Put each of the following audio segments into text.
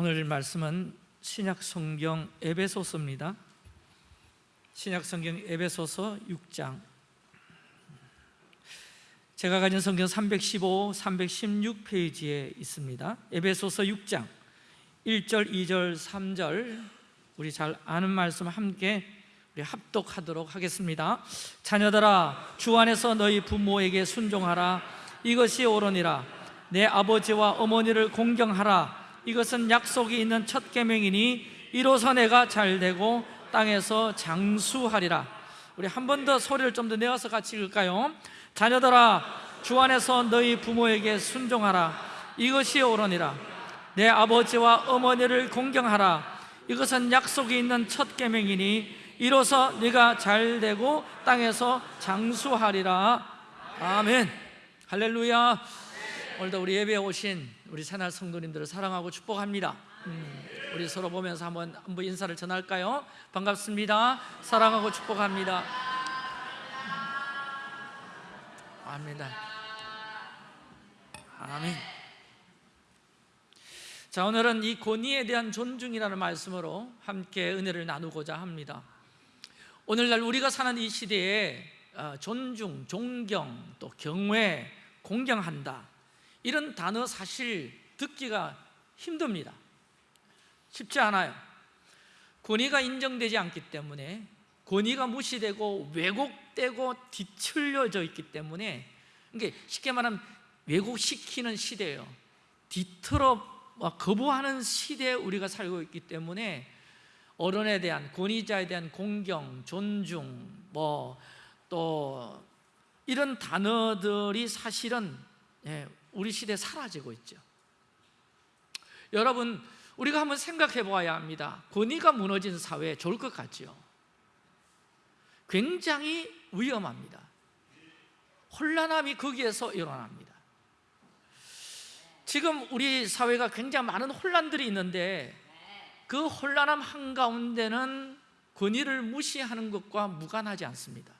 오늘 말씀은 신약 성경 에베소서입니다. 신약 성경 에베소서 6장. 제가 가진 성경 315, 316페이지에 있습니다. 에베소서 6장 1절, 2절, 3절 우리 잘 아는 말씀 함께 우리 합독하도록 하겠습니다. 자녀들아 주 안에서 너희 부모에게 순종하라 이것이 옳으니라 내 아버지와 어머니를 공경하라 이것은 약속이 있는 첫 계명이니 이로써 내가 잘 되고 땅에서 장수하리라. 우리 한 번 더 소리를 좀 더 내어서 같이 읽을까요? 자녀들아 주 안에서 너희 부모에게 순종하라. 이것이 옳으니라. 내 아버지와 어머니를 공경하라. 이것은 약속이 있는 첫 계명이니 이로써 네가 잘 되고 땅에서 장수하리라. 아멘. 할렐루야. 오늘도 우리 예배에 오신 우리 새날 성도님들을 사랑하고 축복합니다. 음, 우리 서로 보면서 한번 한번 인사를 전할까요? 반갑습니다. 사랑하고 축복합니다. 아멘 아멘. 자 오늘은 이 권위에 대한 존중이라는 말씀으로 함께 은혜를 나누고자 합니다. 오늘날 우리가 사는 이 시대에 어, 존중, 존경, 또 경외, 공경한다 이런 단어 사실 듣기가 힘듭니다. 쉽지 않아요. 권위가 인정되지 않기 때문에 권위가 무시되고 왜곡되고 뒤틀려져 있기 때문에 이게 쉽게 말하면 왜곡시키는 시대예요. 뒤틀어 거부하는 시대에 우리가 살고 있기 때문에 어른에 대한 권위자에 대한 공경, 존중 뭐 또 이런 단어들이 사실은 예, 우리 시대에 사라지고 있죠. 여러분 우리가 한번 생각해 보아야 합니다. 권위가 무너진 사회 좋을 것 같죠 굉장히 위험합니다. 혼란함이 거기에서 일어납니다. 지금 우리 사회가 굉장히 많은 혼란들이 있는데 그 혼란함 한가운데는 권위를 무시하는 것과 무관하지 않습니다.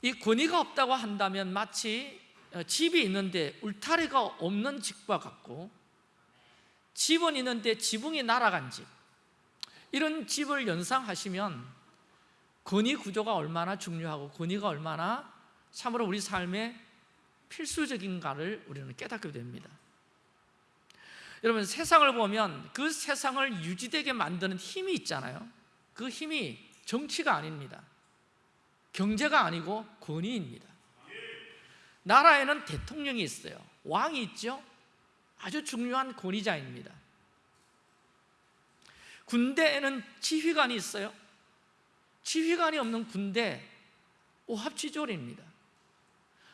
이 권위가 없다고 한다면 마치 집이 있는데 울타리가 없는 집과 같고 집은 있는데 지붕이 날아간 집. 이런 집을 연상하시면 권위 구조가 얼마나 중요하고 권위가 얼마나 참으로 우리 삶에 필수적인가를 우리는 깨닫게 됩니다. 여러분 세상을 보면 그 세상을 유지되게 만드는 힘이 있잖아요. 그 힘이 정치가 아닙니다. 경제가 아니고 권위입니다 나라에는 대통령이 있어요. 왕이 있죠. 아주 중요한 권위자입니다. 군대에는 지휘관이 있어요. 지휘관이 없는 군대 오합지졸입니다.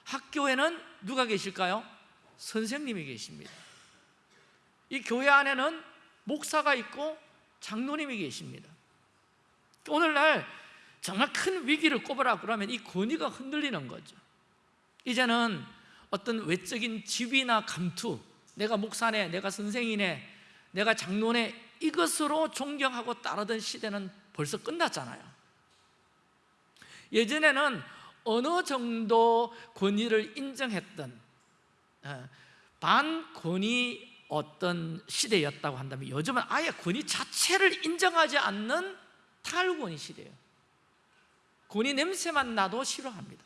학교에는 누가 계실까요? 선생님이 계십니다. 이 교회 안에는 목사가 있고 장로님이 계십니다. 오늘날 정말 큰 위기를 꼽으라 그러면 이 권위가 흔들리는 거죠 이제는 어떤 외적인 지위나 감투 내가 목사네, 내가 선생이네, 내가 장로네 이것으로 존경하고 따르던 시대는 벌써 끝났잖아요. 예전에는 어느 정도 권위를 인정했던 어, 반권위 어떤 시대였다고 한다면 요즘은 아예 권위 자체를 인정하지 않는 탈권위 시대예요. 권위 냄새만 나도 싫어합니다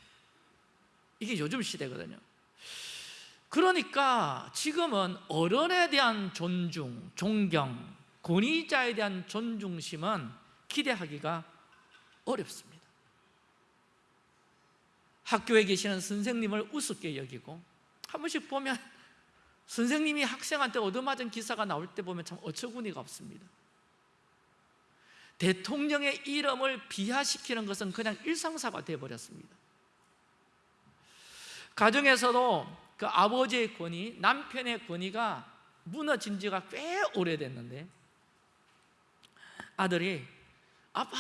이게 요즘 시대거든요. 그러니까 지금은 어른에 대한 존중, 존경, 권위자에 대한 존중심은 기대하기가 어렵습니다. 학교에 계시는 선생님을 우습게 여기고 한 번씩 보면 선생님이 학생한테 얻어맞은 기사가 나올 때 보면 참 어처구니가 없습니다. 대통령의 이름을 비하시키는 것은 그냥 일상사가 되어버렸습니다 가정에서도 그 아버지의 권위, 남편의 권위가 무너진 지가 꽤 오래됐는데 아들이 아빠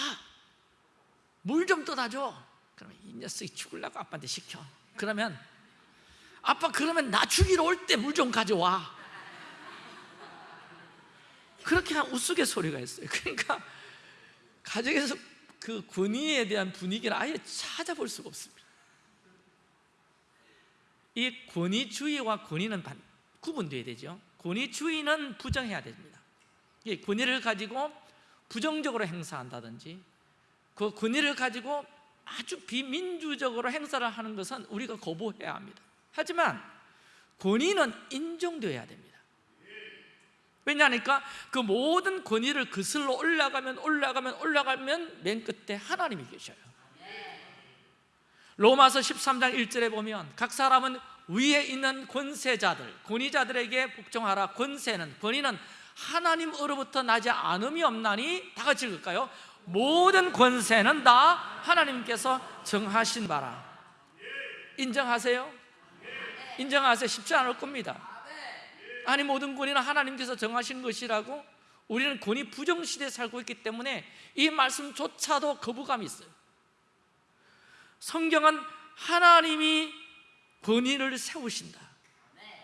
물 좀 떠다 줘. 그러면 이 녀석이 죽을라고 아빠한테 시켜. 그러면 아빠 그러면 나 죽이러 올 때 물 좀 가져와. 그렇게 한 우스갯소리가 있어요. 그러니까 가정에서 그 권위에 대한 분위기를 아예 찾아볼 수가 없습니다 이 권위주의와 권위는 구분돼야 되죠. 권위 주인은 부정해야 됩니다. 이 권위를 가지고 부정적으로 행사한다든지 그 권위를 가지고 아주 비민주적으로 행사를 하는 것은 우리가 거부해야 합니다. 하지만 권위는 인정되어야 됩니다. 왜냐하니까 그 모든 권위를 그슬로 올라가면 올라가면 올라가면 맨 끝에 하나님이 계셔요 로마서 13장 1절에 보면 각 사람은 위에 있는 권세자들, 권위자들에게 복종하라 권세는, 권위는 하나님으로부터 나지 않음이 없나니 다 같이 읽을까요? 모든 권세는 다 하나님께서 정하신 바라 인정하세요? 인정하세요? 쉽지 않을 겁니다 아니 모든 권위는 하나님께서 정하신 것이라고 우리는 권위 부정시대에 살고 있기 때문에 이 말씀조차도 거부감이 있어요 성경은 하나님이 권위를 세우신다.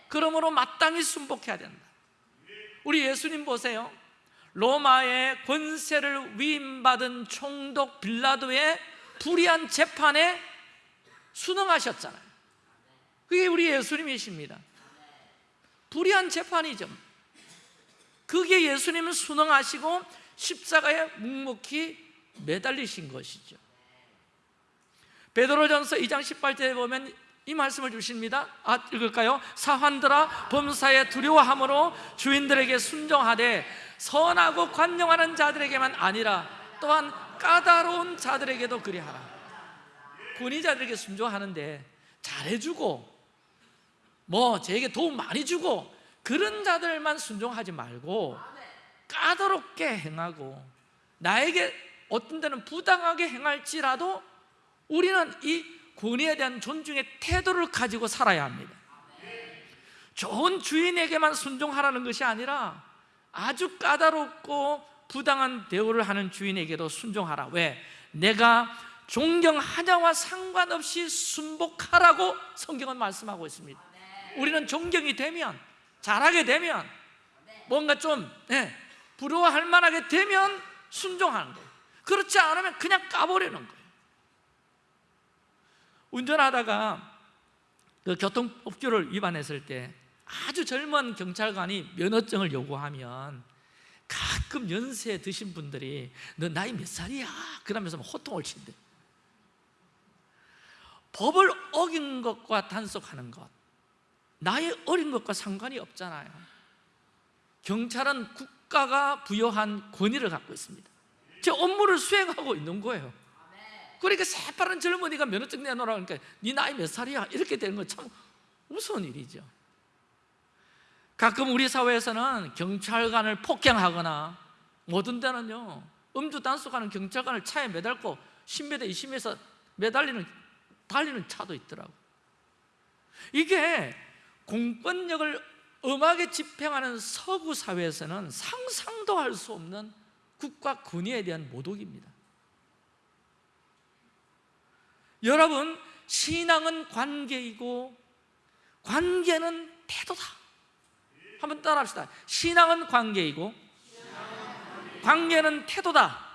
그러므로 마땅히 순복해야 된다. 우리 예수님 보세요. 로마의 권세를 위임받은 총독 빌라도의 불의한 재판에 순응하셨잖아요. 그게 우리 예수님이십니다. 불의한 재판이죠. 그게 예수님을 순응하시고 십자가에 묵묵히 매달리신 것이죠 베드로전서 2장 18절에 보면 이 말씀을 주십니다 아, 읽을까요? 사환들아 범사에 두려워함으로 주인들에게 순종하되 선하고 관용하는 자들에게만 아니라 또한 까다로운 자들에게도 그리하라 권위자들에게 순종하는데 잘해주고 뭐 저에게 도움 많이 주고 그런 자들만 순종하지 말고 까다롭게 행하고 나에게 어떤 때는 부당하게 행할지라도 우리는 이 권위에 대한 존중의 태도를 가지고 살아야 합니다. 좋은 주인에게만 순종하라는 것이 아니라 아주 까다롭고 부당한 대우를 하는 주인에게도 순종하라. 왜? 내가 존경하냐와 상관없이 순복하라고 성경은 말씀하고 있습니다. 우리는 존경이 되면 잘하게 되면 뭔가 좀 예, 부러워할 만하게 되면 순종하는 거예요. 그렇지 않으면 그냥 까버리는 거예요 운전하다가 그 교통법규를 위반했을 때 아주 젊은 경찰관이 면허증을 요구하면 가끔 연세 드신 분들이 너 나이 몇 살이야? 그러면서 막 호통을 친대. 법을 어긴 것과 단속하는 것 나이 어린 것과 상관이 없잖아요. 경찰은 국가가 부여한 권위를 갖고 있습니다. 제 업무를 수행하고 있는 거예요 그러니까 새파란 젊은이가 면허증 내놓으라 그러니까 네 나이 몇 살이야? 이렇게 되는 건참 무서운 일이죠. 가끔 우리 사회에서는 경찰관을 폭행하거나 모든 데는요 음주 단속하는 경찰관을 차에 매달고 10m, 20m에서 매달리는 달리는 차도 있더라고. 이게 공권력을 엄하게 집행하는 서구 사회에서는 상상도 할 수 없는 국가 권위에 대한 모독입니다 여러분 신앙은 관계이고 관계는 태도다. 한번 따라합시다. 신앙은 관계이고 관계는 태도다.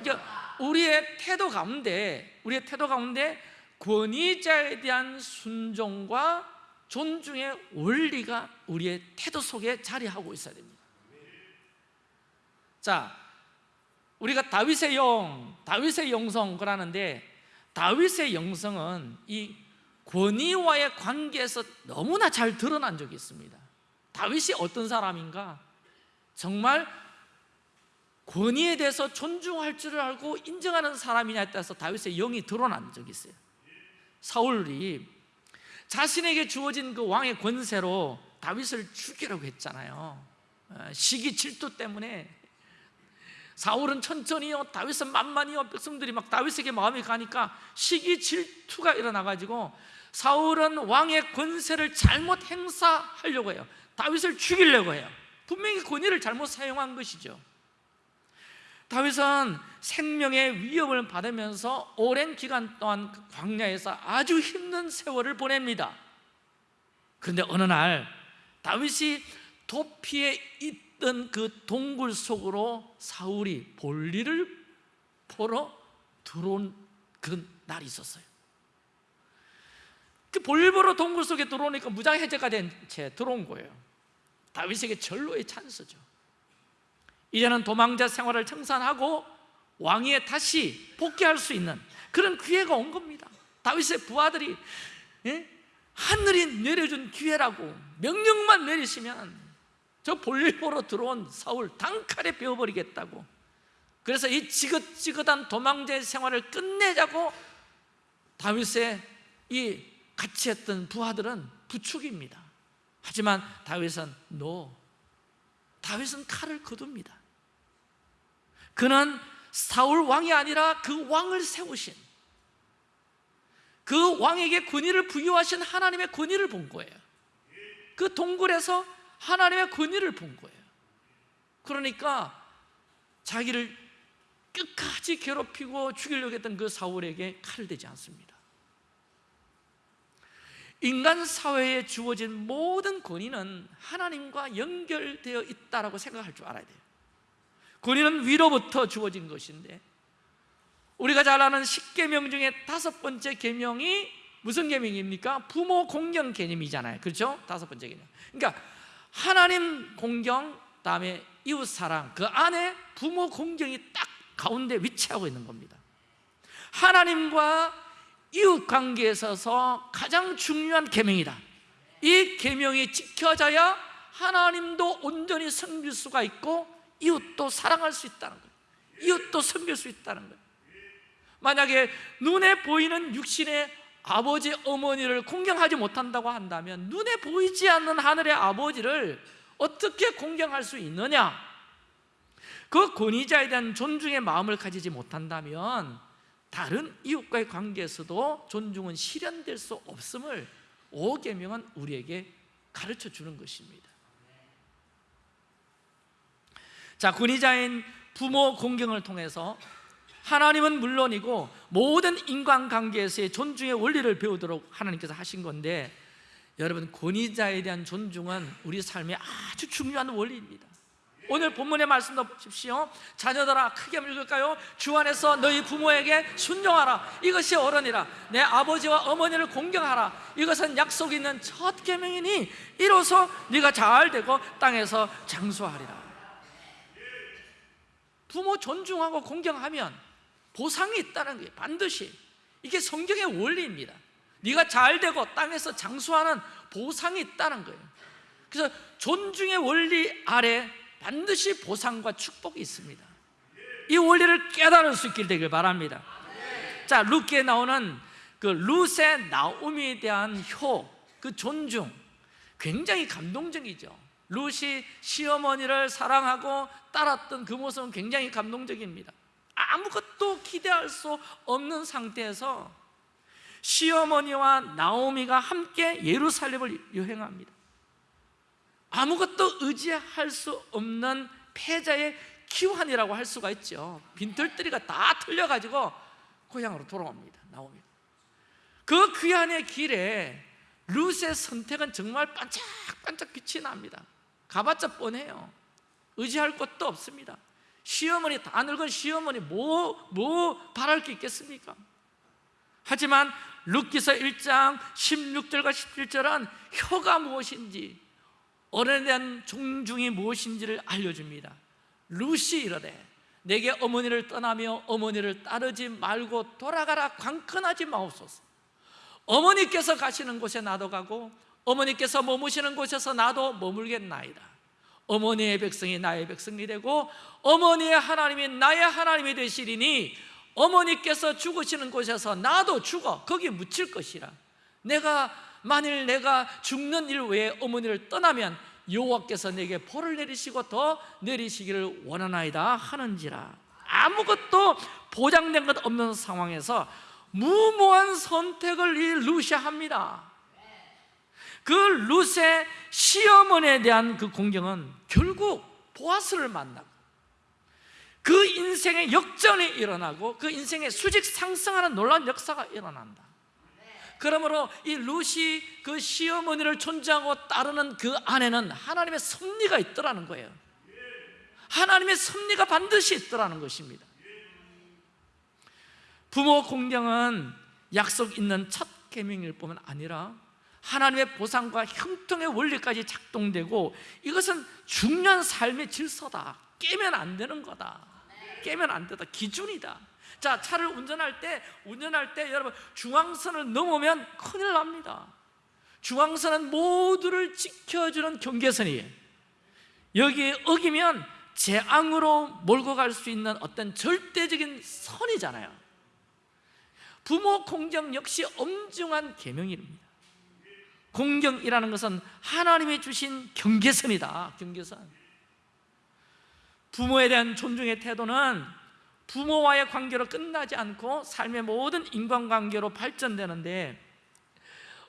그러니까 우리의 태도 가운데 우리의 태도 가운데 권위자에 대한 순종과 존중의 원리가 우리의 태도 속에 자리하고 있어야 됩니다. 자, 우리가 다윗의 영, 다윗의 영성 그러는데 다윗의 영성은 이 권위와의 관계에서 너무나 잘 드러난 적이 있습니다. 다윗이 어떤 사람인가? 정말 권위에 대해서 존중할 줄을 알고 인정하는 사람이냐에 따라서 다윗의 영이 드러난 적이 있어요. 사울이 자신에게 주어진 그 왕의 권세로 다윗을 죽이라고 했잖아요. 어, 시기 질투 때문에 사울은 천천히요 다윗은 만만히요 백성들이 막 다윗에게 마음이 가니까 시기 질투가 일어나가지고 사울은 왕의 권세를 잘못 행사하려고 해요. 다윗을 죽이려고 해요. 분명히 권위를 잘못 사용한 것이죠. 다윗은 생명의 위협을 받으면서 오랜 기간 동안 그 광야에서 아주 힘든 세월을 보냅니다. 그런데 어느 날 다윗이 도피에 있던 그 동굴 속으로 사울이 볼일을 보러 들어온 그런 날이 있었어요. 그 볼일 보러 동굴 속에 들어오니까 무장해제가 된 채 들어온 거예요. 다윗에게 절로의 찬스죠. 이제는 도망자 생활을 청산하고 왕위에 다시 복귀할 수 있는 그런 기회가 온 겁니다. 다윗의 부하들이 예? 하늘이 내려준 기회라고 명령만 내리시면 저 볼일 보러 들어온 사울 단칼에 베어버리겠다고. 그래서 이 지긋지긋한 도망자의 생활을 끝내자고 다윗의 이 같이 했던 부하들은 부축입니다. 하지만 다윗은 노 다윗은 칼을 거둡니다. 그는 사울 왕이 아니라 그 왕을 세우신 그 왕에게 권위를 부여하신 하나님의 권위를 본 거예요. 그 동굴에서 하나님의 권위를 본 거예요. 그러니까 자기를 끝까지 괴롭히고 죽이려고 했던 그 사울에게 칼을 대지 않습니다. 인간 사회에 주어진 모든 권위는 하나님과 연결되어 있다고 생각할 줄 알아야 돼요. 권위는 위로부터 주어진 것인데 우리가 잘 아는 십계명 중에 다섯 번째 계명이 무슨 계명입니까? 부모 공경 개념이잖아요. 그렇죠? 다섯 번째 개념 그러니까 하나님 공경 다음에 이웃 사랑 그 안에 부모 공경이 딱 가운데 위치하고 있는 겁니다. 하나님과 이웃 관계에 있어서 가장 중요한 계명이다. 이 계명이 지켜져야 하나님도 온전히 섬길 수가 있고 이웃도 사랑할 수 있다는 거예요. 이웃도 섬길 수 있다는 거예요. 만약에 눈에 보이는 육신의 아버지, 어머니를 공경하지 못한다고 한다면 눈에 보이지 않는 하늘의 아버지를 어떻게 공경할 수 있느냐? 그 권위자에 대한 존중의 마음을 가지지 못한다면 다른 이웃과의 관계에서도 존중은 실현될 수 없음을 오계명은 우리에게 가르쳐 주는 것입니다 자, 권위자인 부모 공경을 통해서 하나님은 물론이고 모든 인간관계에서의 존중의 원리를 배우도록 하나님께서 하신 건데 여러분 권위자에 대한 존중은 우리 삶에 아주 중요한 원리입니다. 오늘 본문의 말씀도 보십시오. 자녀들아 크게 읽을까요? 주 안에서 너희 부모에게 순종하라. 이것이 어른이라. 내 아버지와 어머니를 공경하라. 이것은 약속 있는 첫 계명이니 이로써 네가 잘 되고 땅에서 장수하리라. 부모 존중하고 공경하면 보상이 있다는 게 반드시 이게 성경의 원리입니다. 네가 잘 되고 땅에서 장수하는 보상이 있다는 거예요. 그래서 존중의 원리 아래 반드시 보상과 축복이 있습니다. 이 원리를 깨달을 수 있길 되길 바랍니다. 자 루키에 나오는 그 룻의 나오미에 대한 효, 그 존중 굉장히 감동적이죠. 룻이 시어머니를 사랑하고 따랐던 그 모습은 굉장히 감동적입니다 아무것도 기대할 수 없는 상태에서 시어머니와 나오미가 함께 예루살렘을 여행합니다. 아무것도 의지할 수 없는 패자의 기환이라고 할 수가 있죠. 빈털터리가 다 틀려가지고 고향으로 돌아옵니다 나오미. 그 귀한의 길에 룻의 선택은 정말 반짝반짝 빛이 납니다. 가봤자 뻔해요. 의지할 것도 없습니다 시어머니 다 늙은 시어머니 뭐, 뭐 바랄 게 있겠습니까? 하지만 룻기서 1장 16절과 17절은 혀가 무엇인지 어른에 존중이 무엇인지를 알려줍니다. 룻이 이르되 내게 어머니를 떠나며 어머니를 따르지 말고 돌아가라 광건하지 마옵소서. 어머니께서 가시는 곳에 나도 가고 어머니께서 머무시는 곳에서 나도 머물겠나이다 어머니의 백성이 나의 백성이 되고 어머니의 하나님이 나의 하나님이 되시리니 어머니께서 죽으시는 곳에서 나도 죽어 거기 묻힐 것이라. 내가 만일 내가 죽는 일 외에 어머니를 떠나면 여호와께서 내게 벌을 내리시고 더 내리시기를 원하나이다 하는지라. 아무것도 보장된 것 없는 상황에서 무모한 선택을 이 루시아 합니다 그 룻의 시어머니에 대한 그 공경은 결국 보아스를 만나고 그 인생의 역전이 일어나고 그 인생의 수직 상승하는 놀라운 역사가 일어난다. 그러므로 이 룻이 그 시어머니를 존중하고 따르는 그 안에는 하나님의 섭리가 있더라는 거예요. 하나님의 섭리가 반드시 있더라는 것입니다. 부모 공경은 약속 있는 첫 계명일 뿐만 아니라 하나님의 보상과 형통의 원리까지 작동되고 이것은 중요한 삶의 질서다. 깨면 안 되는 거다. 깨면 안 되다. 기준이다. 자 차를 운전할 때 운전할 때 여러분 중앙선을 넘으면 큰일 납니다. 중앙선은 모두를 지켜주는 경계선이에요 여기에 어기면 재앙으로 몰고 갈 수 있는 어떤 절대적인 선이잖아요. 부모 공경 역시 엄중한 계명입니다 공경이라는 것은 하나님이 주신 경계선이다. 경계선. 부모에 대한 존중의 태도는 부모와의 관계로 끝나지 않고 삶의 모든 인간관계로 발전되는데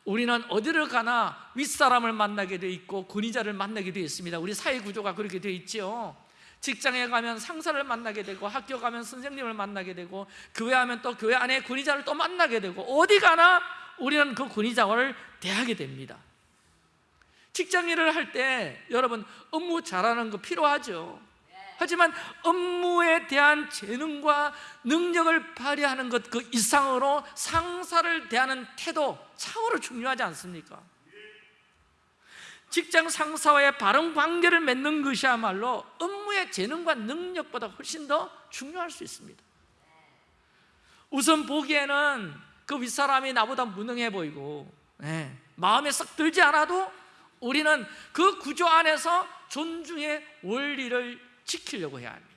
우리는 어디를 가나 윗사람을 만나게 되어 있고 권위자를 만나게 되어 있습니다. 우리 사회 구조가 그렇게 되어 있죠. 직장에 가면 상사를 만나게 되고 학교 가면 선생님을 만나게 되고 교회 하면 또 교회 안에 권위자를 또 만나게 되고 어디 가나 우리는 그 권위자를 대하게 됩니다. 직장 일을 할 때 여러분 업무 잘하는 거 필요하죠? 하지만 업무에 대한 재능과 능력을 발휘하는 것 그 이상으로 상사를 대하는 태도 참으로 중요하지 않습니까? 직장 상사와의 바른 관계를 맺는 것이야말로 업무의 재능과 능력보다 훨씬 더 중요할 수 있습니다. 우선 보기에는 그 윗사람이 나보다 무능해 보이고 예, 마음에 썩 들지 않아도 우리는 그 구조 안에서 존중의 원리를 지키려고 해야 합니다.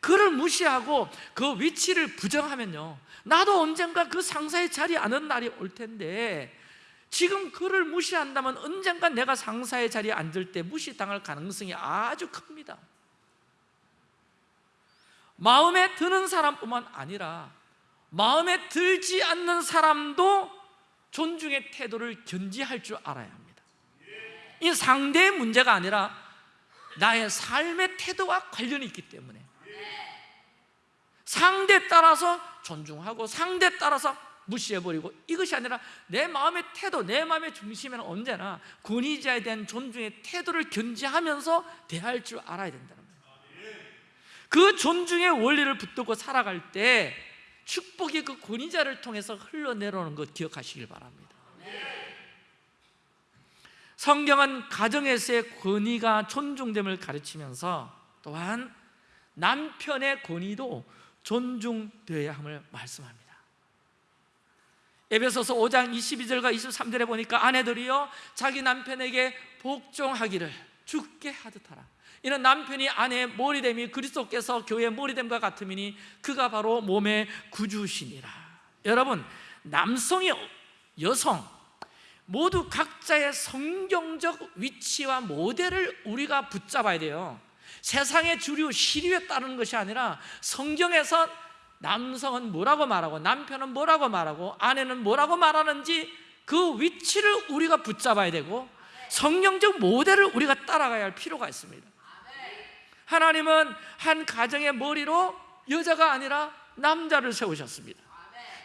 그를 무시하고 그 위치를 부정하면요 나도 언젠가 그 상사의 자리에 앉는 날이 올 텐데 지금 그를 무시한다면 언젠가 내가 상사의 자리에 앉을 때 무시당할 가능성이 아주 큽니다. 마음에 드는 사람뿐만 아니라 마음에 들지 않는 사람도 존중의 태도를 견지할 줄 알아야 합니다. 이 상대의 문제가 아니라 나의 삶의 태도와 관련이 있기 때문에. 상대 따라서 존중하고 상대 따라서 무시해버리고 이것이 아니라 내 마음의 태도, 내 마음의 중심에는 언제나 권위자에 대한 존중의 태도를 견지하면서 대할 줄 알아야 된다는 거예요. 그 존중의 원리를 붙들고 살아갈 때 축복이 그 권위자를 통해서 흘러내려오는 것 기억하시길 바랍니다. 성경은 가정에서의 권위가 존중됨을 가르치면서 또한 남편의 권위도 존중되어야 함을 말씀합니다. 에베소서 5장 22절과 23절에 보니까 아내들이요 자기 남편에게 복종하기를 죽게 하듯 하라 이는 남편이 아내의 머리됨이 그리스도께서 교회의 머리됨과 같음이니 그가 바로 몸의 구주시니라. 여러분 남성이 여성 모두 각자의 성경적 위치와 모델을 우리가 붙잡아야 돼요. 세상의 주류, 시류에 따르는 것이 아니라 성경에서 남성은 뭐라고 말하고 남편은 뭐라고 말하고 아내는 뭐라고 말하는지 그 위치를 우리가 붙잡아야 되고 성경적 모델을 우리가 따라가야 할 필요가 있습니다 하나님은 한 가정의 머리로 여자가 아니라 남자를 세우셨습니다.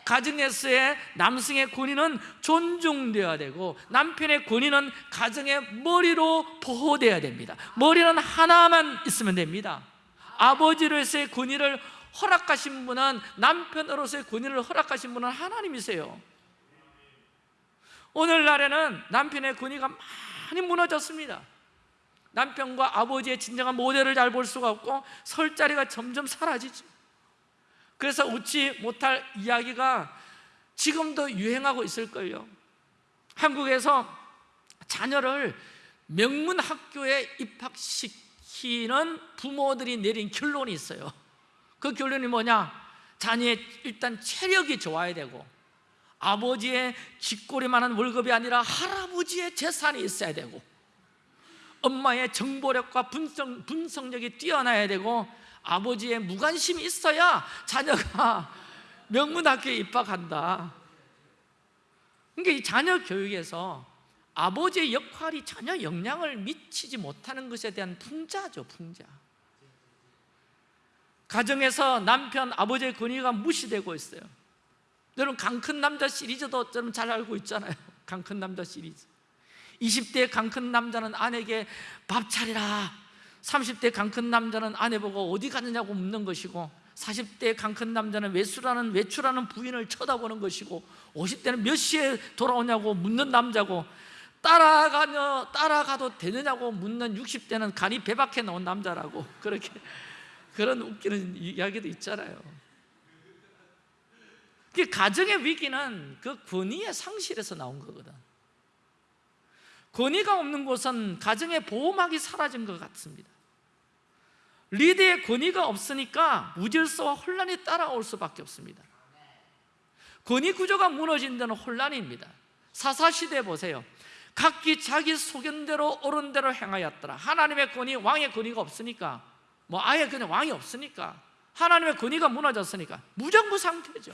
가정에서의 남성의 권위는 존중되어야 되고 남편의 권위는 가정의 머리로 보호되어야 됩니다. 머리는 하나만 있으면 됩니다. 아버지로서의 권위를 허락하신 분은 남편으로서의 권위를 허락하신 분은 하나님이세요. 오늘날에는 남편의 권위가 많이 무너졌습니다 남편과 아버지의 진정한 모델을 잘 볼 수가 없고 설 자리가 점점 사라지죠 그래서 웃지 못할 이야기가 지금도 유행하고 있을걸요. 한국에서 자녀를 명문 학교에 입학시키는 부모들이 내린 결론이 있어요. 그 결론이 뭐냐? 자녀의 일단 체력이 좋아야 되고 아버지의 쥐꼬리만한 월급이 아니라 할아버지의 재산이 있어야 되고 엄마의 정보력과 분석, 분석력이 뛰어나야 되고 아버지의 무관심이 있어야 자녀가 명문학교에 입학한다. 그러니까 이 자녀 교육에서 아버지의 역할이 전혀 영향을 미치지 못하는 것에 대한 풍자죠 풍자. 가정에서 남편, 아버지의 권위가 무시되고 있어요. 여러분 강큰 남자 시리즈도 좀잘 알고 있잖아요. 강큰 남자 시리즈 20대 강큰 남자는 아내에게 밥 차리라 30대 강큰 남자는 아내 보고 어디 갔느냐고 묻는 것이고 40대 강큰 남자는 외출하는 외출하는 부인을 쳐다보는 것이고 50대는 몇 시에 돌아오냐고 묻는 남자고 따라가며 따라가도 되느냐고 묻는 60대는 간이 배박해 놓은 남자라고 그렇게 그런 웃기는 이야기도 있잖아요. 그 가정의 위기는 그 권위의 상실에서 나온 거거든. 권위가 없는 곳은 가정의 보호막이 사라진 것 같습니다. 리드의 권위가 없으니까 무질서와 혼란이 따라올 수밖에 없습니다. 권위 구조가 무너진 데는 혼란입니다. 사사시대 보세요. 각기 자기 소견대로 옳은 대로 행하였더라. 하나님의 권위, 왕의 권위가 없으니까 뭐 아예 그냥 왕이 없으니까 하나님의 권위가 무너졌으니까 무정부 상태죠.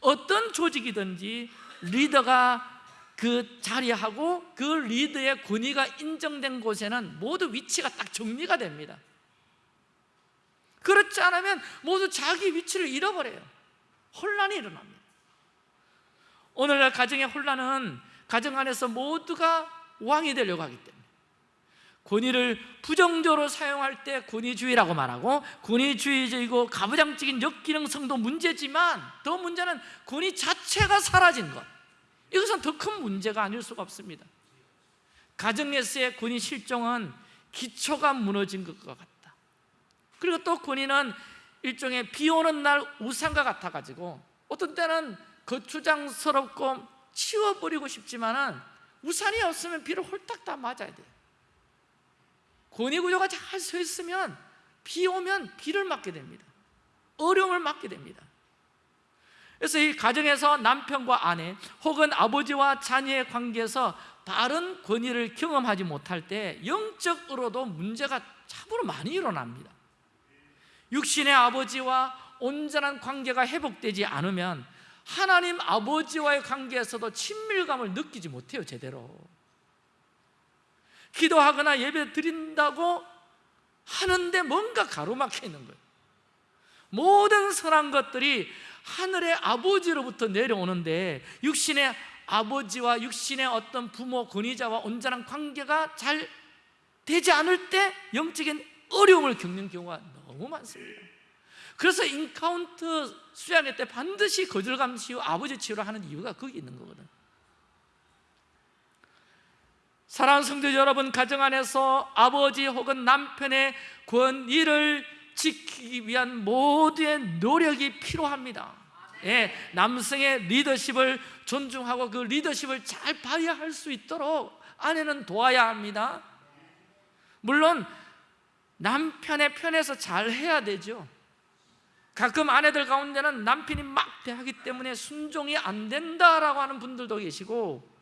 어떤 조직이든지 리더가 그 자리하고 그 리더의 권위가 인정된 곳에는 모두 위치가 딱 정리가 됩니다. 그렇지 않으면 모두 자기 위치를 잃어버려요. 혼란이 일어납니다. 오늘날 가정의 혼란은 가정 안에서 모두가 왕이 되려고 하기 때문에 권위를 부정적으로 사용할 때 권위주의라고 말하고 권위주의적이고 가부장적인 역기능성도 문제지만 더 문제는 권위 자체가 사라진 것 이것은 더 큰 문제가 아닐 수가 없습니다. 가정에서의 권위 실종은 기초가 무너진 것과 같다. 그리고 또 권위는 일종의 비 오는 날 우산과 같아가지고 어떤 때는 거추장스럽고 치워버리고 싶지만 우산이 없으면 비를 홀딱 다 맞아야 돼요. 권위구조가 잘 서 있으면 비 오면 비를 맞게 됩니다. 어려움을 맞게 됩니다 그래서 이 가정에서 남편과 아내 혹은 아버지와 자녀의 관계에서 바른 권위를 경험하지 못할 때 영적으로도 문제가 참으로 많이 일어납니다. 육신의 아버지와 온전한 관계가 회복되지 않으면 하나님 아버지와의 관계에서도 친밀감을 느끼지 못해요 제대로. 기도하거나 예배 드린다고 하는데 뭔가 가로막혀 있는 거예요. 모든 선한 것들이 하늘의 아버지로부터 내려오는데 육신의 아버지와 육신의 어떤 부모, 권위자와 온전한 관계가 잘 되지 않을 때 영적인 어려움을 겪는 경우가 너무 많습니다. 그래서 encounter 수양회 때 반드시 거절감 치유, 아버지 치유를 하는 이유가 거기 있는 거거든. 사랑하는 성도 여러분 가정 안에서 아버지 혹은 남편의 권위를 지키기 위한 모두의 노력이 필요합니다. 예, 남성의 리더십을 존중하고 그 리더십을 잘 발휘할 수 있도록 아내는 도와야 합니다. 물론 남편의 편에서 잘 해야 되죠. 가끔 아내들 가운데는 남편이 막 대하기 때문에 순종이 안 된다라고 하는 분들도 계시고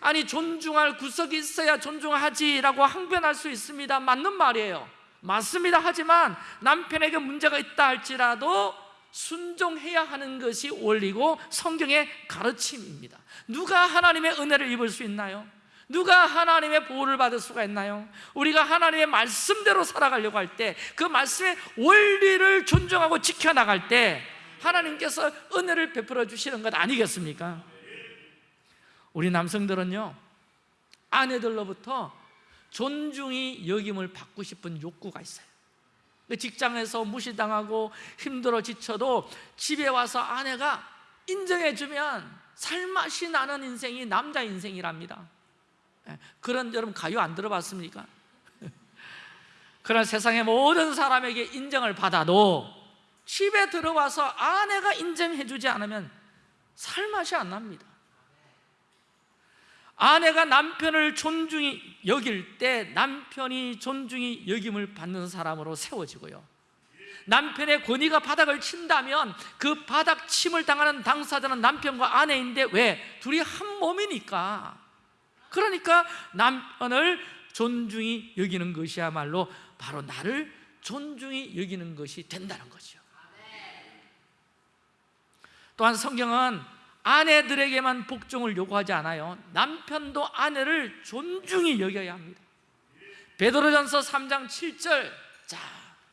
아니 존중할 구석이 있어야 존중하지라고 항변할 수 있습니다 맞는 말이에요 맞습니다 하지만 남편에게 문제가 있다 할지라도 순종해야 하는 것이 원리고 성경의 가르침입니다 누가 하나님의 은혜를 입을 수 있나요? 누가 하나님의 보호를 받을 수가 있나요? 우리가 하나님의 말씀대로 살아가려고 할 때 그 말씀의 원리를 존중하고 지켜나갈 때 하나님께서 은혜를 베풀어 주시는 것 아니겠습니까? 우리 남성들은요 아내들로부터 존중이 여김을 받고 싶은 욕구가 있어요. 직장에서 무시당하고 힘들어 지쳐도 집에 와서 아내가 인정해주면 살맛이 나는 인생이 남자 인생이랍니다. 예, 그런 여러분 가요? 안 들어봤습니까? 그런 세상의 모든 사람에게 인정을 받아도 집에 들어와서 아내가 인정해주지 않으면 살맛이 안 납니다 아내가 남편을 존중히 여길 때 남편이 존중이 여김을 받는 사람으로 세워지고요. 남편의 권위가 바닥을 친다면 그 바닥 침을 당하는 당사자는 남편과 아내인데 왜? 둘이 한 몸이니까. 그러니까 남편을 존중히 여기는 것이야말로 바로 나를 존중히 여기는 것이 된다는 거죠. 또한 성경은 아내들에게만 복종을 요구하지 않아요. 남편도 아내를 존중히 여겨야 합니다. 베드로전서 3장 7절. 자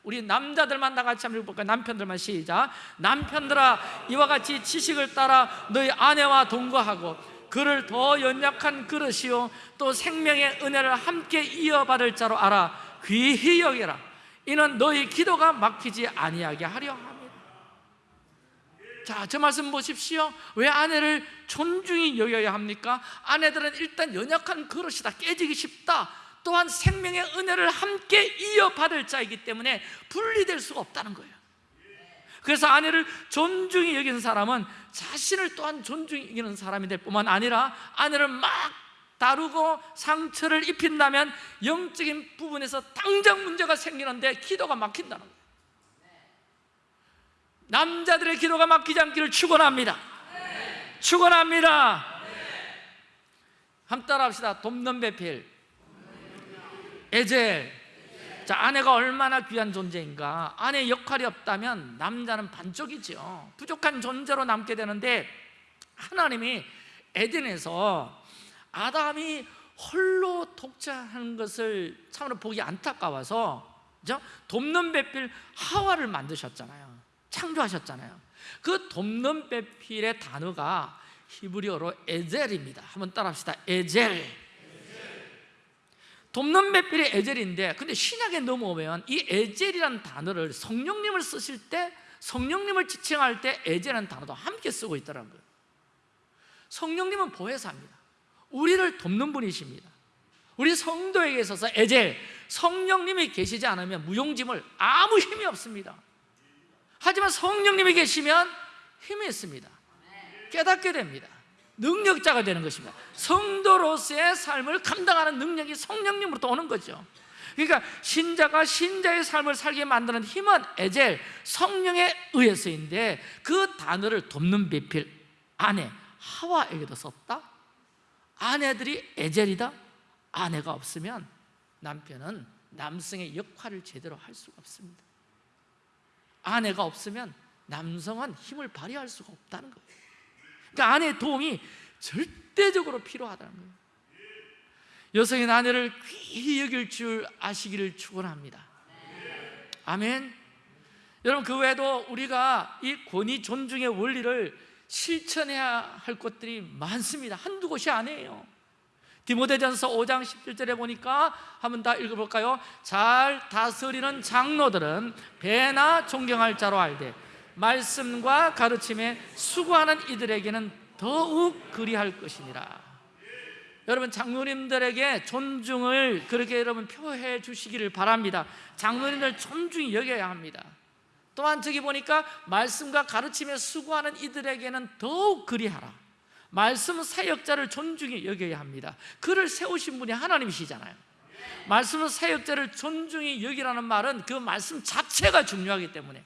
우리 남자들만 다 같이 한번 읽어볼까요? 남편들만 시작. 남편들아 이와 같이 지식을 따라 너희 아내와 동거하고 그를 더 연약한 그릇이요. 또 생명의 은혜를 함께 이어받을 자로 알아 귀히 여겨라. 이는 너희 기도가 막히지 아니하게 하려 자, 저 말씀 보십시오. 왜 아내를 존중히 여겨야 합니까? 아내들은 일단 연약한 그릇이다 깨지기 쉽다. 또한 생명의 은혜를 함께 이어받을 자이기 때문에 분리될 수가 없다는 거예요. 그래서 아내를 존중히 여기는 사람은 자신을 또한 존중히 여기는 사람이 될 뿐만 아니라 아내를 막 다루고 상처를 입힌다면 영적인 부분에서 당장 문제가 생기는데 기도가 막힌다는 거예요 남자들의 기도가 막히지 않기를 축원합니다. 축원합니다. 한번 따라합시다. 돕는 배필. 에젤. 자, 아내가 얼마나 귀한 존재인가. 아내의 역할이 없다면 남자는 반쪽이죠 부족한 존재로 남게 되는데 하나님이 에덴에서 아담이 홀로 독자하는 것을 참으로 보기 안타까워서 그죠? 돕는 배필 하와를 만드셨잖아요 창조하셨잖아요. 그 돕는 배필의 단어가 히브리어로 에젤입니다. 한번 따라합시다. 에젤. 돕는 배필이 에젤인데 근데 신약에 넘어오면 이 에젤이라는 단어를 성령님을 쓰실 때 성령님을 지칭할 때 에젤이라는 단어도 함께 쓰고 있더라고요. 성령님은 보혜사입니다. 우리를 돕는 분이십니다. 우리 성도에게 있어서 에젤 성령님이 계시지 않으면 무용지물 아무 힘이 없습니다 하지만 성령님이 계시면 힘이 있습니다. 깨닫게 됩니다. 능력자가 되는 것입니다. 성도로서의 삶을 감당하는 능력이 성령님으로부터 오는 거죠. 그러니까 신자가 신자의 삶을 살게 만드는 힘은 에젤, 성령에 의해서인데 그 단어를 돕는 비필 아내, 하와에게도 썼다. 아내들이 에젤이다. 아내가 없으면 남편은 남성의 역할을 제대로 할 수가 없습니다 아내가 없으면 남성은 힘을 발휘할 수가 없다는 거예요. 그러니까 아내의 도움이 절대적으로 필요하다는 거예요. 여성인 아내를 귀히 여길 줄 아시기를 축원합니다. 아멘. 여러분 그 외에도 우리가 이 권위 존중의 원리를 실천해야 할 것들이 많습니다. 한두 곳이 아니에요 디모데전서 5장 17절에 보니까 한번 다 읽어볼까요? 잘 다스리는 장로들은 배나 존경할 자로 알되 말씀과 가르침에 수고하는 이들에게는 더욱 그리할 것이니라. 여러분 장로님들에게 존중을 그렇게 여러분 표해 주시기를 바랍니다. 장로님들 존중히 여겨야 합니다. 또한 저기 보니까 말씀과 가르침에 수고하는 이들에게는 더욱 그리하라 말씀 사역자를 존중히 여겨야 합니다. 그를 세우신 분이 하나님이시잖아요. 말씀 사역자를 존중히 여기라는 말은 그 말씀 자체가 중요하기 때문에.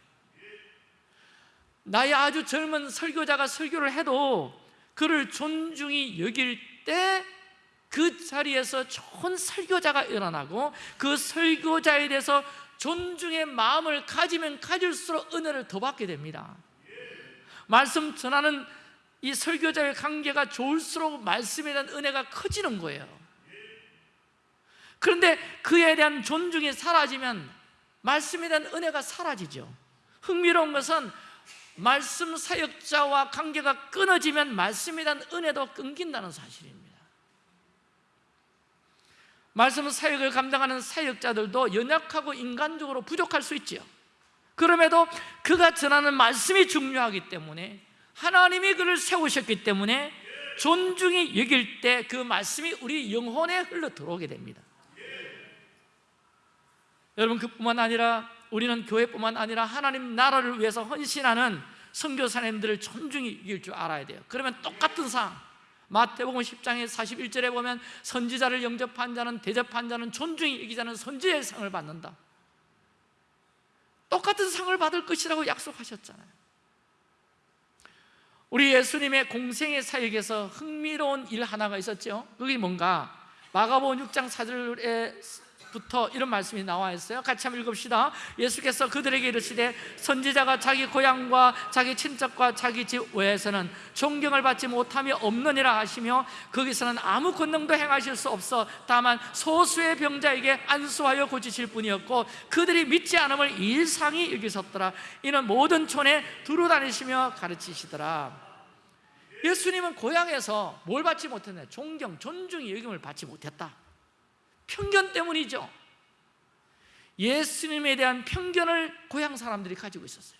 나의 아주 젊은 설교자가 설교를 해도 그를 존중히 여길 때 그 자리에서 좋은 설교자가 일어나고 그 설교자에 대해서 존중의 마음을 가지면 가질수록 은혜를 더 받게 됩니다. 말씀 전하는 이 설교자의 관계가 좋을수록 말씀에 대한 은혜가 커지는 거예요. 그런데 그에 대한 존중이 사라지면 말씀에 대한 은혜가 사라지죠. 흥미로운 것은 말씀 사역자와 관계가 끊어지면 말씀에 대한 은혜도 끊긴다는 사실입니다. 말씀 사역을 감당하는 사역자들도 연약하고 인간적으로 부족할 수 있지요. 그럼에도 그가 전하는 말씀이 중요하기 때문에 하나님이 그를 세우셨기 때문에 존중히 여길 때 그 말씀이 우리 영혼에 흘러 들어오게 됩니다. 여러분 그뿐만 아니라 우리는 교회뿐만 아니라 하나님 나라를 위해서 헌신하는 선교사님들을 존중히 여길 줄 알아야 돼요. 그러면 똑같은 상 마태복음 10장의 41절에 보면 선지자를 영접한 자는 대접한 자는 존중히 여기자는 선지의 상을 받는다. 똑같은 상을 받을 것이라고 약속하셨잖아요 우리 예수님의 공생의 사역에서 흥미로운 일 하나가 있었죠. 그게 뭔가 마가복음 6장 4절에 부터 이런 말씀이 나와 있어요. 같이 한번 읽읍시다. 예수께서 그들에게 이르시되 선지자가 자기 고향과 자기 친척과 자기 집 외에서는 존경을 받지 못함이 없느니라 하시며 거기서는 아무 권능도 행하실 수 없어 다만 소수의 병자에게 안수하여 고치실 뿐이었고 그들이 믿지 않음을 일상이 여기섰더라. 이는 모든 촌에 두루 다니시며 가르치시더라. 예수님은 고향에서 뭘 받지 못했냐 존경, 존중의 여김을 받지 못했다 편견 때문이죠. 예수님에 대한 편견을 고향 사람들이 가지고 있었어요.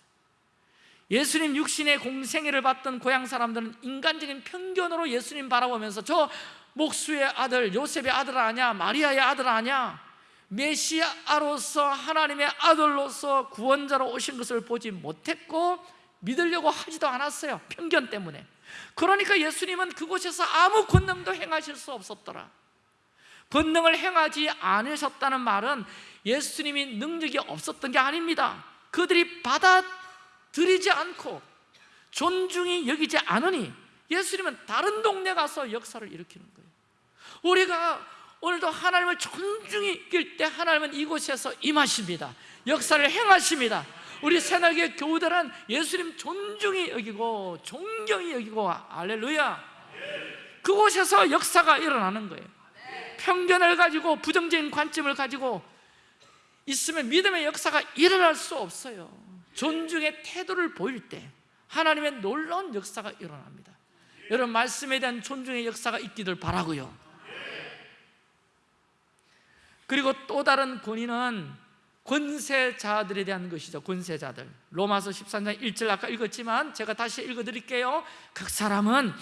예수님 육신의 공생애를 받던 고향 사람들은 인간적인 편견으로 예수님 바라보면서 저 목수의 아들 요셉의 아들 아냐 마리아의 아들 아냐 메시아로서 하나님의 아들로서 구원자로 오신 것을 보지 못했고 믿으려고 하지도 않았어요 편견 때문에. 그러니까 예수님은 그곳에서 아무 권능도 행하실 수 없었더라 권능을 행하지 않으셨다는 말은 예수님이 능력이 없었던 게 아닙니다. 그들이 받아들이지 않고 존중이 여기지 않으니 예수님은 다른 동네 가서 역사를 일으키는 거예요. 우리가 오늘도 하나님을 존중히 여길 때 하나님은 이곳에서 임하십니다. 역사를 행하십니다. 우리 새날개 교우들은 예수님 존중히 여기고 존경히 여기고 알렐루야. 그곳에서 역사가 일어나는 거예요 편견을 가지고 부정적인 관점을 가지고 있으면 믿음의 역사가 일어날 수 없어요. 존중의 태도를 보일 때 하나님의 놀라운 역사가 일어납니다. 여러분 말씀에 대한 존중의 역사가 있기를 바라고요. 그리고 또 다른 권위는 권세자들에 대한 것이죠 권세자들. 로마서 13장 1절 아까 읽었지만 제가 다시 읽어드릴게요. 각 사람은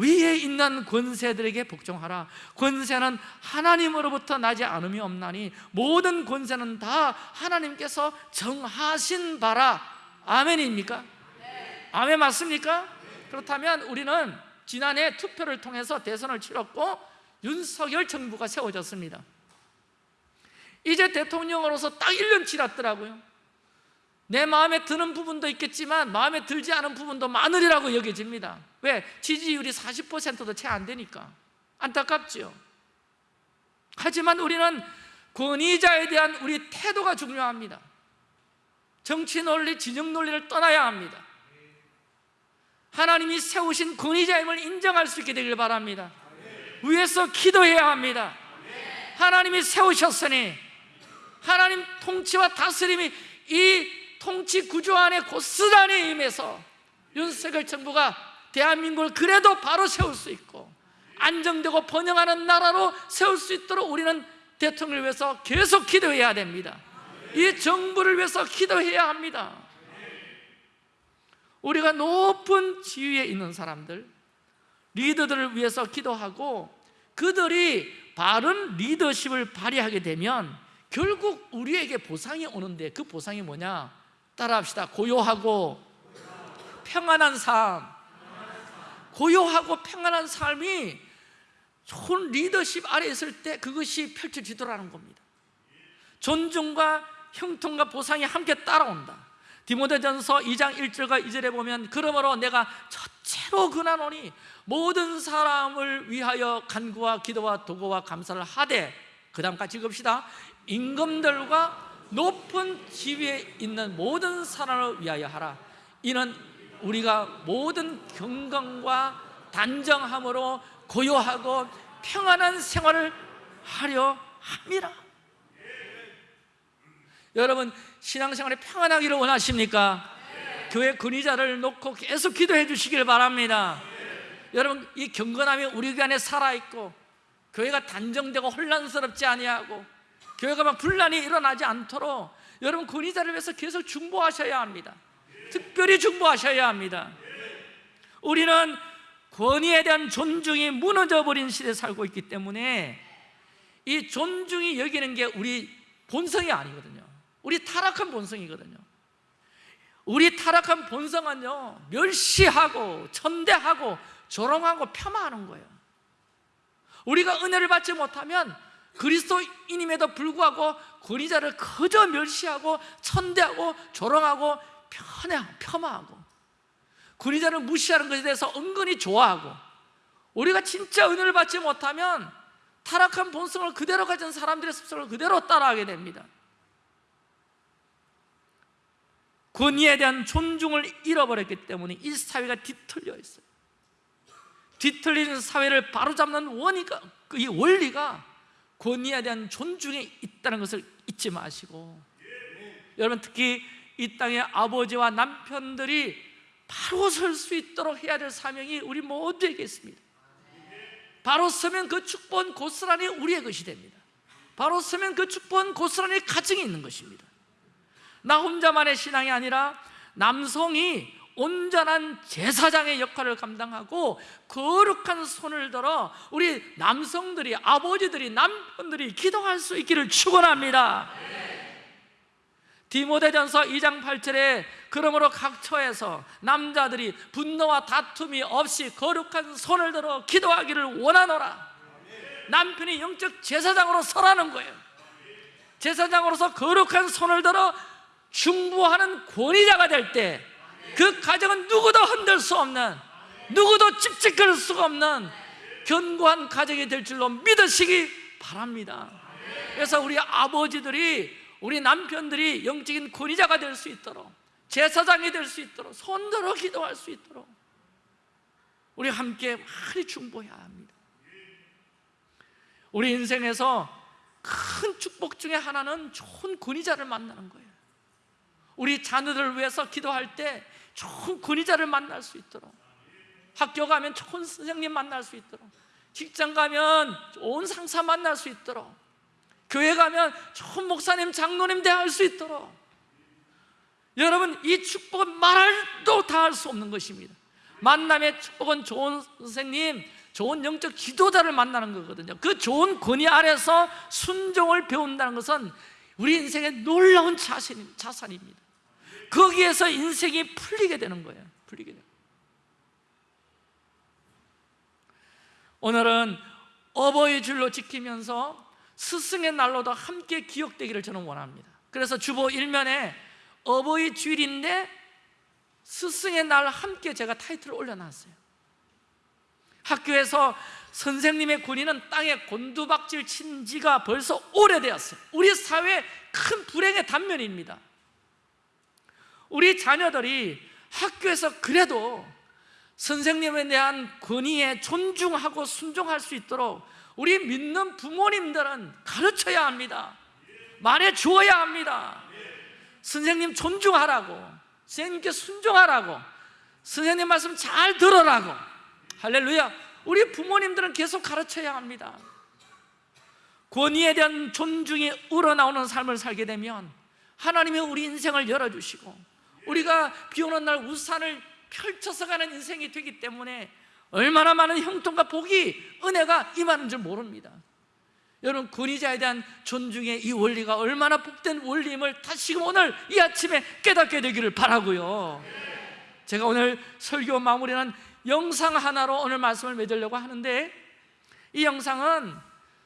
위에 있는 권세들에게 복종하라. 권세는 하나님으로부터 나지 않음이 없나니 모든 권세는 다 하나님께서 정하신 바라. 아멘입니까? 아멘 맞습니까? 그렇다면 우리는 지난해 투표를 통해서 대선을 치렀고 윤석열 정부가 세워졌습니다. 이제 대통령으로서 딱 1년 지났더라고요 내 마음에 드는 부분도 있겠지만 마음에 들지 않은 부분도 많으리라고 여겨집니다. 왜? 지지율이 40%도 채 안 되니까. 안타깝죠. 하지만 우리는 권위자에 대한 우리 태도가 중요합니다. 정치 논리, 진영 논리를 떠나야 합니다. 하나님이 세우신 권위자임을 인정할 수 있게 되길 바랍니다. 위에서 기도해야 합니다. 하나님이 세우셨으니 하나님 통치와 다스림이 이 통치 구조 안에 고스란히 임해서 윤석열 정부가 대한민국을 그래도 바로 세울 수 있고 안정되고 번영하는 나라로 세울 수 있도록 우리는 대통령을 위해서 계속 기도해야 됩니다 이 정부를 위해서 기도해야 합니다 우리가 높은 지위에 있는 사람들 리더들을 위해서 기도하고 그들이 바른 리더십을 발휘하게 되면 결국 우리에게 보상이 오는데 그 보상이 뭐냐? 따라합시다. 고요하고 평안한 삶. 고요하고 평안한 삶이 좋은 리더십 아래 있을 때 그것이 펼쳐지더라는 겁니다. 존중과 형통과 보상이 함께 따라온다. 디모데전서 2장 1절과 2절에 보면 그러므로 내가 첫째로 근하노니 모든 사람을 위하여 간구와 기도와 도구와 감사를 하되 그 다음 같이 읽읍시다. 임금들과 높은 지위에 있는 모든 사람을 위하여 하라. 이는 우리가 모든 경건과 단정함으로 고요하고 평안한 생활을 하려 함이라. 여러분 신앙생활에 평안하기를 원하십니까? 교회 근위자를 놓고 계속 기도해 주시길 바랍니다. 여러분 이 경건함이 우리 안에 살아있고 교회가 단정되고 혼란스럽지 아니하고 교회가 막 분란이 일어나지 않도록 여러분 권위자를 위해서 계속 중보하셔야 합니다. 특별히 중보하셔야 합니다. 우리는 권위에 대한 존중이 무너져 버린 시대에 살고 있기 때문에 이 존중이 여기는 게 우리 본성이 아니거든요. 우리 타락한 본성이거든요. 우리 타락한 본성은요 멸시하고 천대하고 조롱하고 폄하하는 거예요. 우리가 은혜를 받지 못하면 그리스도인임에도 불구하고 권위자를 그저 멸시하고 천대하고 조롱하고 편해, 폄하하고 권위자를 무시하는 것에 대해서 은근히 좋아하고 우리가 진짜 은혜를 받지 못하면 타락한 본성을 그대로 가진 사람들의 습성을 그대로 따라하게 됩니다. 권위에 대한 존중을 잃어버렸기 때문에 이 사회가 뒤틀려 있어요. 뒤틀리는 사회를 바로잡는 원리가, 이 원리가 권위에 대한 존중에 있다는 것을 잊지 마시고 여러분 특히 이 땅의 아버지와 남편들이 바로 설 수 있도록 해야 될 사명이 우리 모두에게 있습니다. 바로 서면 그 축복은 고스란히 우리의 것이 됩니다. 바로 서면 그 축복은 고스란히 가정에 있는 것입니다. 나 혼자만의 신앙이 아니라 남성이 온전한 제사장의 역할을 감당하고 거룩한 손을 들어 우리 남성들이 아버지들이 남편들이 기도할 수 있기를 축원합니다. 디모데전서 2장 8절에 그러므로 각 처에서 남자들이 분노와 다툼이 없이 거룩한 손을 들어 기도하기를 원하노라. 남편이 영적 제사장으로 서라는 거예요. 제사장으로서 거룩한 손을 들어 중보하는 권위자가 될 때 그 가정은 누구도 흔들 수 없는 누구도 찝찝거릴 수가 없는 견고한 가정이 될 줄로 믿으시기 바랍니다. 그래서 우리 아버지들이 우리 남편들이 영적인 권위자가 될 수 있도록 제사장이 될 수 있도록 손들어 기도할 수 있도록 우리 함께 많이 중보해야 합니다. 우리 인생에서 큰 축복 중에 하나는 좋은 권위자를 만나는 거예요 우리 자녀들을 위해서 기도할 때 좋은 권위자를 만날 수 있도록 학교 가면 좋은 선생님 만날 수 있도록 직장 가면 좋은 상사 만날 수 있도록 교회 가면 좋은 목사님, 장로님 대할 수 있도록. 여러분 이 축복은 말도 다 할 수 없는 것입니다. 만남의 축복은 좋은 선생님, 좋은 영적 지도자를 만나는 거거든요. 그 좋은 권위 아래서 순종을 배운다는 것은 우리 인생의 놀라운 자신, 자산입니다 거기에서 인생이 풀리게 되는 거예요. 풀리게 돼요. 오늘은 어버이 줄로 지키면서 스승의 날로도 함께 기억되기를 저는 원합니다. 그래서 주보 일면에 어버이 주일인데 스승의 날 함께 제가 타이틀을 올려놨어요. 학교에서 선생님의 군인은 땅에 곤두박질 친 지가 벌써 오래되었어요. 우리 사회의 큰 불행의 단면입니다 우리 자녀들이 학교에서 그래도 선생님에 대한 권위에 존중하고 순종할 수 있도록 우리 믿는 부모님들은 가르쳐야 합니다. 말해 주어야 합니다. 선생님 존중하라고 선생님께 순종하라고 선생님 말씀 잘 들으라고. 할렐루야. 우리 부모님들은 계속 가르쳐야 합니다. 권위에 대한 존중이 우러나오는 삶을 살게 되면 하나님이 우리 인생을 열어주시고 우리가 비 오는 날 우산을 펼쳐서 가는 인생이 되기 때문에 얼마나 많은 형통과 복이 은혜가 임하는 줄 모릅니다. 여러분 권위자에 대한 존중의 이 원리가 얼마나 복된 원리임을 다시금 오늘 이 아침에 깨닫게 되기를 바라고요. 제가 오늘 설교 마무리는 영상 하나로 오늘 말씀을 맺으려고 하는데 이 영상은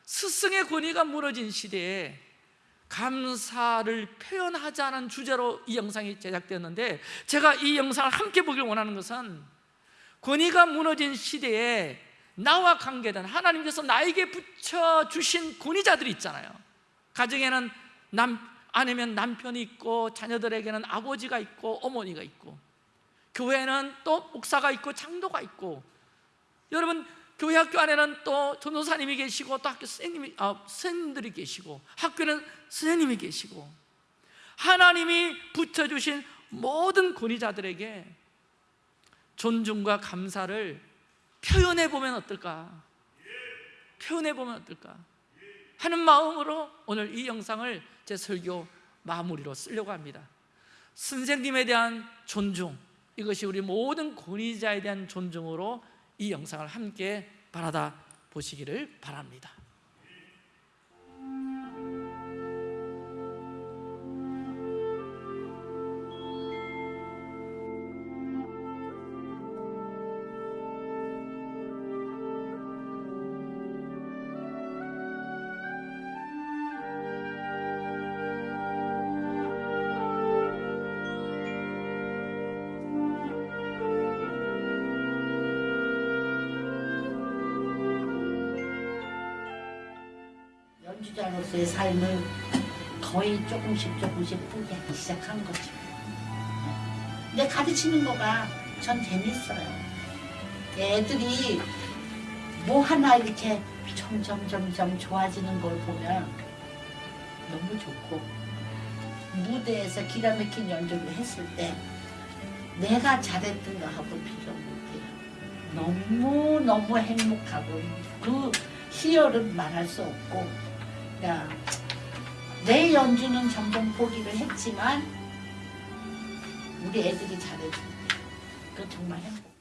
스승의 권위가 무너진 시대에 감사를 표현하자는 주제로 이 영상이 제작되었는데 제가 이 영상을 함께 보길 원하는 것은 권위가 무너진 시대에 나와 관계된 하나님께서 나에게 붙여주신 권위자들이 있잖아요. 가정에는 남, 아내면 남편이 있고 자녀들에게는 아버지가 있고 어머니가 있고 교회는 또 목사가 있고 장도가 있고 여러분 교회 학교 안에는 또 전도사님이 계시고 또 학교 선생님이, 아, 선생님들이 계시고 학교는 선생님이 계시고 하나님이 붙여주신 모든 권위자들에게 존중과 감사를 표현해 보면 어떨까? 표현해 보면 어떨까? 하는 마음으로 오늘 이 영상을 제 설교 마무리로 쓰려고 합니다 선생님에 대한 존중 이것이 우리 모든 권위자에 대한 존중으로 이 영상을 함께 바라다 보시기를 바랍니다 연주자로서의 삶을 거의 조금씩 조금씩 포기하기 시작한 거죠. 근데 가르치는 거가 전 재밌어요. 애들이 뭐 하나 이렇게 점점 점점 좋아지는 걸 보면 너무 좋고 무대에서 기가 막힌 연주를 했을 때 내가 잘했던 거 하고 비교 못해요. 너무 너무 행복하고 그 희열은 말할 수 없고 야, 내 연주는 점점 포기를 했지만 우리 애들이 잘해줘. 그 정말 행복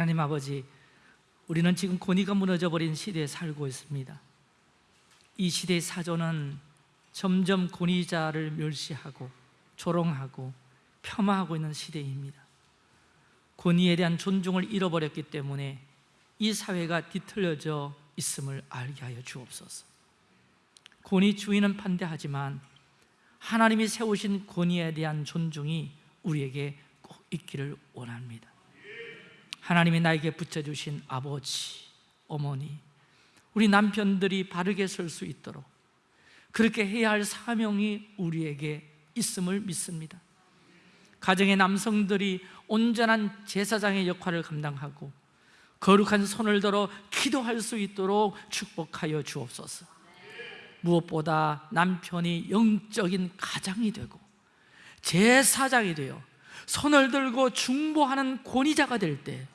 하나님 아버지, 우리는 지금 권위가 무너져버린 시대에 살고 있습니다. 이 시대의 사조는 점점 권위자를 멸시하고 조롱하고 폄하하고 있는 시대입니다. 권위에 대한 존중을 잃어버렸기 때문에 이 사회가 뒤틀려져 있음을 알게 하여 주옵소서. 권위 주인은 반대하지만 하나님이 세우신 권위에 대한 존중이 우리에게 꼭 있기를 원합니다. 하나님이 나에게 붙여주신 아버지, 어머니, 우리 남편들이 바르게 설 수 있도록 그렇게 해야 할 사명이 우리에게 있음을 믿습니다. 가정의 남성들이 온전한 제사장의 역할을 감당하고 거룩한 손을 들어 기도할 수 있도록 축복하여 주옵소서 무엇보다 남편이 영적인 가장이 되고 제사장이 되어 손을 들고 중보하는 권위자가 될 때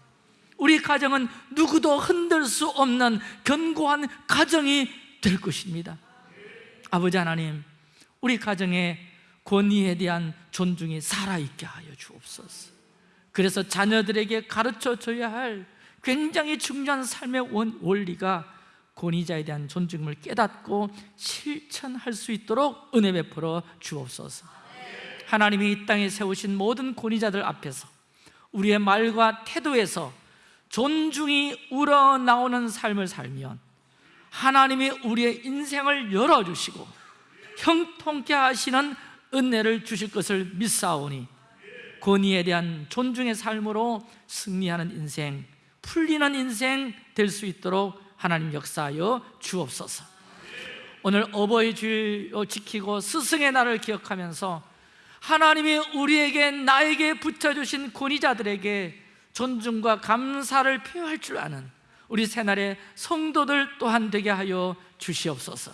우리 가정은 누구도 흔들 수 없는 견고한 가정이 될 것입니다. 아버지 하나님 우리 가정의 권위에 대한 존중이 살아있게 하여 주옵소서. 그래서 자녀들에게 가르쳐 줘야 할 굉장히 중요한 삶의 원- 원리가 권위자에 대한 존중을 깨닫고 실천할 수 있도록 은혜 베풀어 주옵소서 하나님이 이 땅에 세우신 모든 권위자들 앞에서 우리의 말과 태도에서 존중이 우러나오는 삶을 살면 하나님이 우리의 인생을 열어주시고 형통케 하시는 은혜를 주실 것을 믿사오니 권위에 대한 존중의 삶으로 승리하는 인생, 풀리는 인생 될 수 있도록 하나님 역사하여 주옵소서. 오늘 어버이 주일 지키고 스승의 날을 기억하면서 하나님이 우리에게 나에게 붙여주신 권위자들에게 존중과 감사를 표할 줄 아는 우리 새날의 성도들 또한 되게 하여 주시옵소서.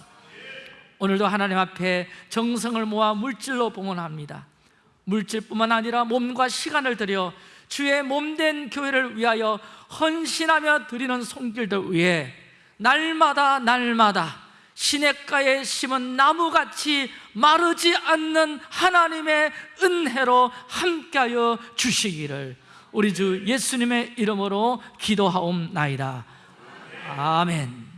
오늘도 하나님 앞에 정성을 모아 물질로 봉헌합니다. 물질뿐만 아니라 몸과 시간을 들여 주의 몸된 교회를 위하여 헌신하며 드리는 손길들 위해 날마다 날마다 시냇가에 심은 나무같이 마르지 않는 하나님의 은혜로 함께하여 주시기를 우리 주 예수님의 이름으로 기도하옵나이다. 아멘